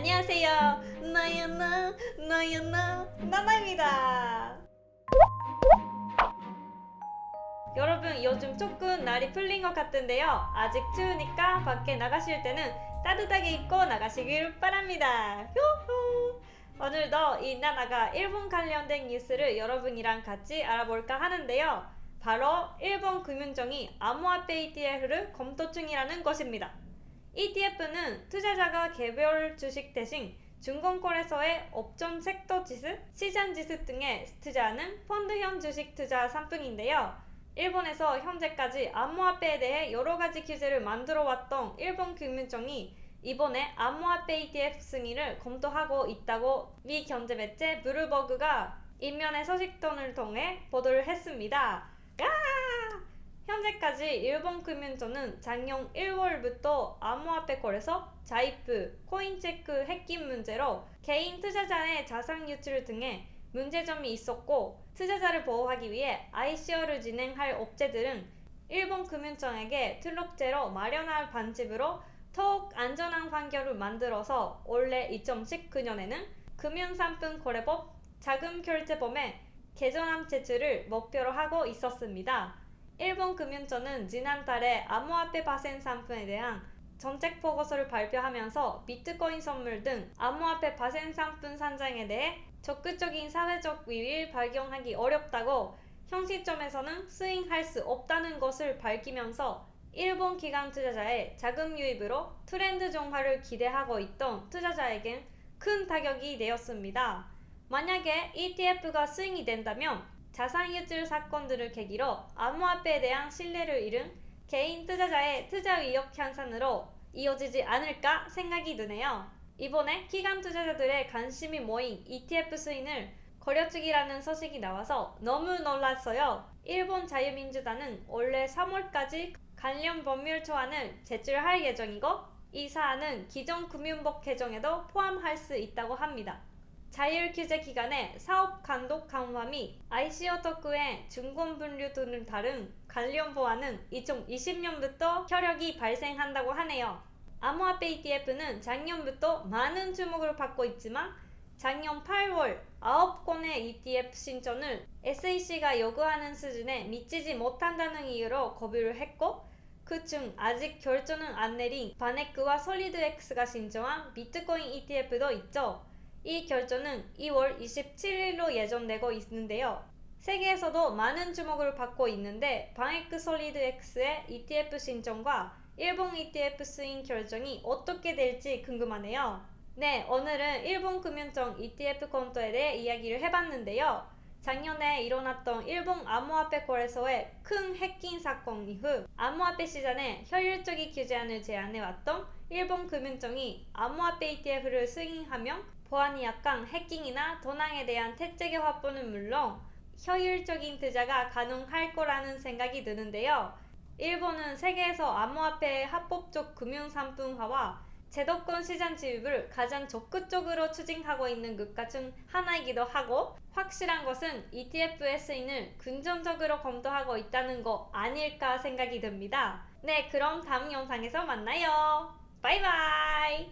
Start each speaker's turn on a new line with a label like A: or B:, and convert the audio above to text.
A: 안녕하세요. 나야 나, 나야 나, 나나입니다. 여러분 요즘 조금 날이 풀린 것 같은데요. 아직 추우니까 밖에 나가실 때는 따뜻하게 입고 나가시길 바랍니다. 휴후. 오늘도 이 나나가 일본 관련된 뉴스를 여러분이랑 같이 알아볼까 하는데요. 바로 일본 금융청이 암호화폐 ETF를 검토 중이라는 것입니다. ETF는 투자자가 개별 주식 대신 증권거래소의 업종 섹터 지수, 시장 지수 등에 투자하는 펀드형 주식 투자 상품인데요. 일본에서 현재까지 암호화폐에 대해 여러 가지 규제를 만들어 왔던 일본 금융청이 이번에 암호화폐 ETF 승인을 검토하고 있다고 미 경제 매체 블룸버그가 익명의 소식통을 통해 보도를 했습니다. 야! 현재까지 일본 금융庁은 작년 1월부터 암호화폐 거래소, 자이프, 코인체크 해킹 문제로 개인 투자자의 자산 유출 등의 문제점이 있었고 투자자를 보호하기 위해 ICO를 진행할 업체들은 일본 금융청에게 트럭제로 마련할 반집으로 더욱 안전한 환경을 만들어서 올해 2019년에는 금융상품 거래법 자금결제범의 개정안 제출을 목표로 하고 있었습니다. 일본 금융청은 지난달에 암호화폐 파생 상품에 대한 정책 보고서를 발표하면서 비트코인 선물 등 암호화폐 파생 상품 산장에 대해 적극적인 사회적 위를 발견하기 어렵다고 현 시점에서는 스윙할 수 없다는 것을 밝히면서 일본 기관 투자자의 자금 유입으로 트렌드 정화를 기대하고 있던 투자자에겐 큰 타격이 되었습니다. 만약에 ETF가 스윙이 된다면 자산 유출 사건들을 계기로 암호화폐에 대한 신뢰를 잃은 개인 투자자의 투자 의욕 향상으로 이어지지 않을까 생각이 드네요. 이번에 기관 투자자들의 관심이 모인 ETF 스윙을 거려주기라는 소식이 나와서 너무 놀랐어요. 일본 자유민주당은 올해 3월까지 관련 법률 초안을 제출할 예정이고 이 사안은 기존 금융법 개정에도 포함할 수 있다고 합니다. 자율 규제 기간의 사업 감독 강화 및 ICO 특구의 증권 분류 등을 다룬 관련 보안은 2020년부터 효력이 발생한다고 하네요. 암호화폐 ETF는 작년부터 많은 주목을 받고 있지만 작년 8월 9건의 ETF 신청을 SEC가 요구하는 수준에 미치지 못한다는 이유로 거부를 했고 그중 아직 결정은 안 내린 VanEck와 SolidX가 신청한 비트코인 ETF도 있죠. 이 결정은 2월 27일로 예정되고 있는데요. 세계에서도 많은 주목을 받고 있는데 VanEck SolidX의 ETF 신청과 일본 ETF 승인 결정이 어떻게 될지 궁금하네요. 네, 오늘은 일본 금융청 ETF 검토에 대해 이야기를 해봤는데요. 작년에 일어났던 일본 암호화폐 거래소의 큰 해킹 사건 이후 암호화폐 시장에 효율적인 규제안을 제안해왔던 일본 금융청이 암호화폐 ETF를 승인하면 보안이 약한 해킹이나 도난에 대한 대처 체계 확보는 물론 효율적인 투자가 가능할 거라는 생각이 드는데요. 일본은 세계에서 암호화폐의 합법적 금융상품화와 제도권 시장 지입을 가장 적극적으로 추진하고 있는 국가 중 하나이기도 하고 확실한 것은 ETF의 스인을 긍정적으로 검토하고 있다는 거 아닐까 생각이 듭니다. 네 그럼 다음 영상에서 만나요. 바이바이